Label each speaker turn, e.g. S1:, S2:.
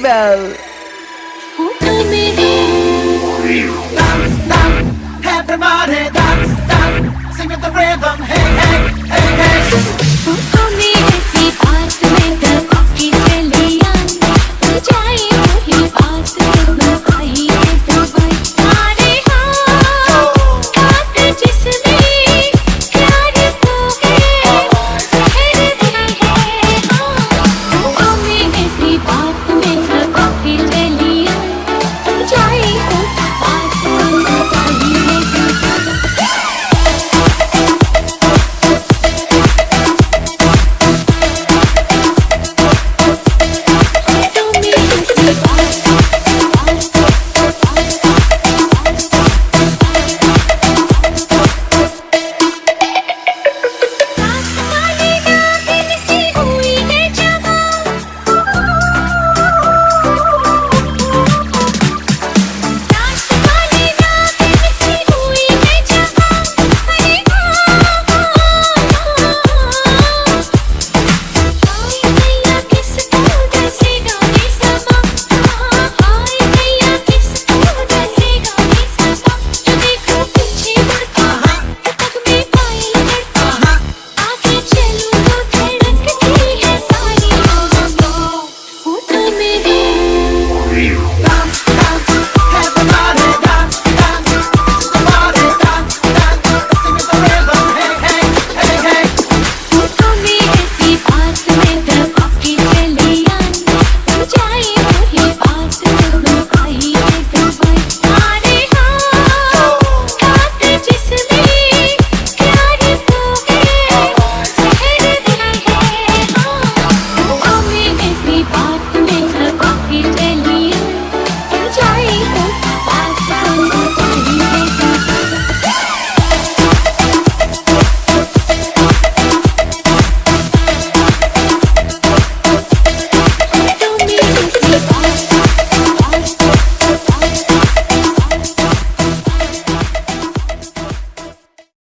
S1: Festival.
S2: Dance, dance, everybody dance, dance, sing with the rhythm, hey.